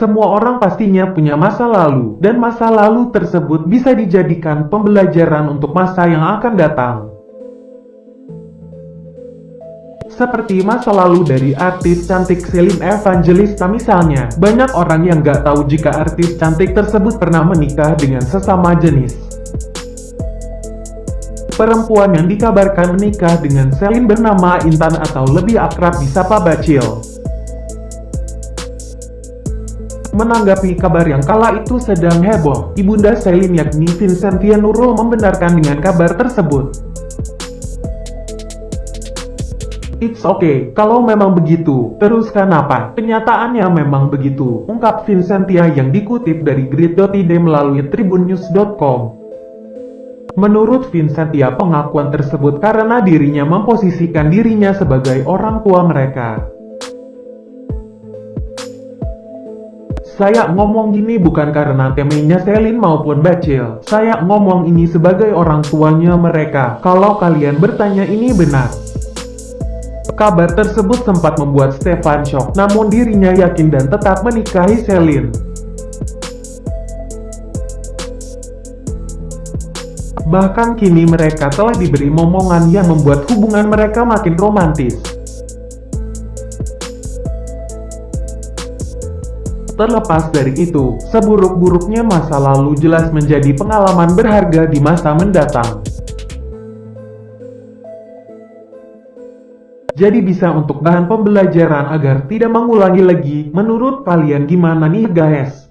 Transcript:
Semua orang pastinya punya masa lalu, dan masa lalu tersebut bisa dijadikan pembelajaran untuk masa yang akan datang. Seperti masa lalu dari artis cantik Celine Evangelista misalnya, banyak orang yang gak tahu jika artis cantik tersebut pernah menikah dengan sesama jenis. Perempuan yang dikabarkan menikah dengan Celine bernama Intan atau lebih akrab disapa Bacil. Menanggapi kabar yang kala itu sedang heboh, Ibunda Selin yakni Vincentia Nurul membenarkan dengan kabar tersebut. It's okay, kalau memang begitu, terus kenapa? Kenyataannya memang begitu, ungkap Vincentia yang dikutip dari grid.id melalui tribunnews.com. Menurut Vincentia pengakuan tersebut karena dirinya memposisikan dirinya sebagai orang tua mereka. Saya ngomong gini bukan karena temenya Selin maupun Bacil. Saya ngomong ini sebagai orang tuanya mereka. Kalau kalian bertanya ini benar. Kabar tersebut sempat membuat Stefan shock, namun dirinya yakin dan tetap menikahi Selin. Bahkan kini mereka telah diberi momongan yang membuat hubungan mereka makin romantis. Terlepas dari itu, seburuk-buruknya masa lalu jelas menjadi pengalaman berharga di masa mendatang. Jadi bisa untuk bahan pembelajaran agar tidak mengulangi lagi. Menurut kalian gimana nih guys?